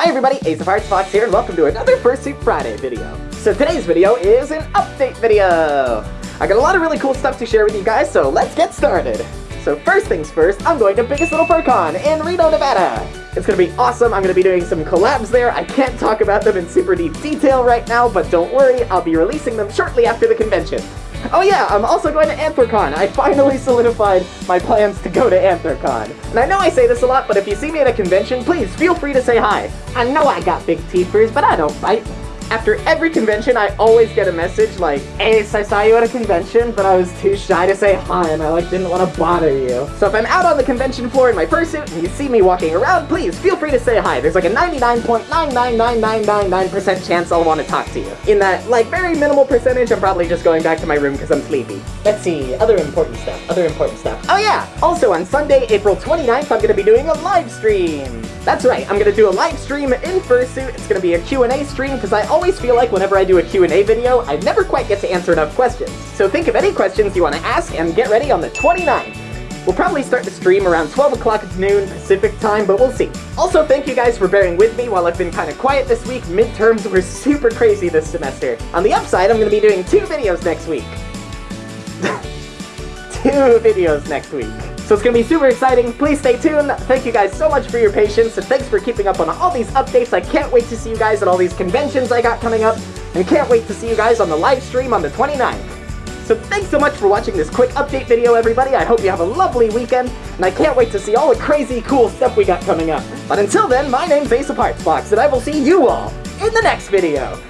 Hi everybody, Ace of Hearts Fox here, and welcome to another Fursuit Friday video. So today's video is an update video. I got a lot of really cool stuff to share with you guys, so let's get started. So first things first, I'm going to Biggest Little FurCon in Reno, Nevada. It's gonna be awesome, I'm gonna be doing some collabs there. I can't talk about them in super deep detail right now, but don't worry, I'll be releasing them shortly after the convention. Oh yeah, I'm also going to Anthrocon. I finally solidified my plans to go to Anthrocon. And I know I say this a lot, but if you see me at a convention, please feel free to say hi. I know I got big teethers, but I don't bite. After every convention, I always get a message like, Ace, I saw you at a convention, but I was too shy to say hi, and I like didn't want to bother you. So if I'm out on the convention floor in my fursuit and you see me walking around, please feel free to say hi. There's like a 99.999999% chance I'll want to talk to you. In that, like, very minimal percentage, I'm probably just going back to my room because I'm sleepy. Let's see, other important stuff, other important stuff. Oh yeah, also on Sunday, April 29th, I'm to be doing a live stream. That's right, I'm gonna do a live stream in Fursuit. It's gonna be a Q&A stream because I always feel like whenever I do a Q&A video, I never quite get to answer enough questions. So think of any questions you want to ask and get ready on the 29th. We'll probably start the stream around 12 o'clock at noon Pacific time, but we'll see. Also, thank you guys for bearing with me while I've been kind of quiet this week. Midterms were super crazy this semester. On the upside, I'm going to be doing two videos next week. two videos next week. So it's going to be super exciting. Please stay tuned. Thank you guys so much for your patience, and thanks for keeping up on all these updates. I can't wait to see you guys at all these conventions I got coming up, and can't wait to see you guys on the live stream on the 29th. So thanks so much for watching this quick update video, everybody. I hope you have a lovely weekend, and I can't wait to see all the crazy cool stuff we got coming up. But until then, my name's Ace of Hearts Fox, and I will see you all in the next video.